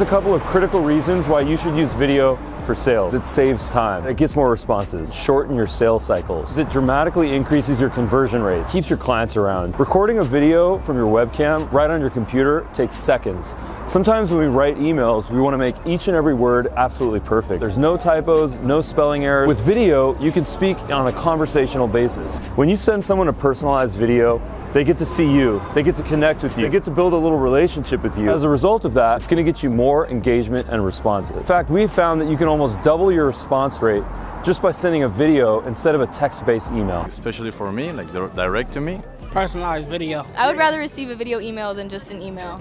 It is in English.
A couple of critical reasons why you should use video for sales. It saves time, it gets more responses, shorten your sales cycles. It dramatically increases your conversion rates, keeps your clients around. Recording a video from your webcam right on your computer takes seconds. Sometimes when we write emails, we want to make each and every word absolutely perfect. There's no typos, no spelling errors. With video, you can speak on a conversational basis. When you send someone a personalized video, they get to see you. They get to connect with you. They get to build a little relationship with you. As a result of that, it's going to get you more engagement and responses. In fact, we found that you can almost double your response rate just by sending a video instead of a text-based email. Especially for me, like direct to me. Personalized video. I would rather receive a video email than just an email.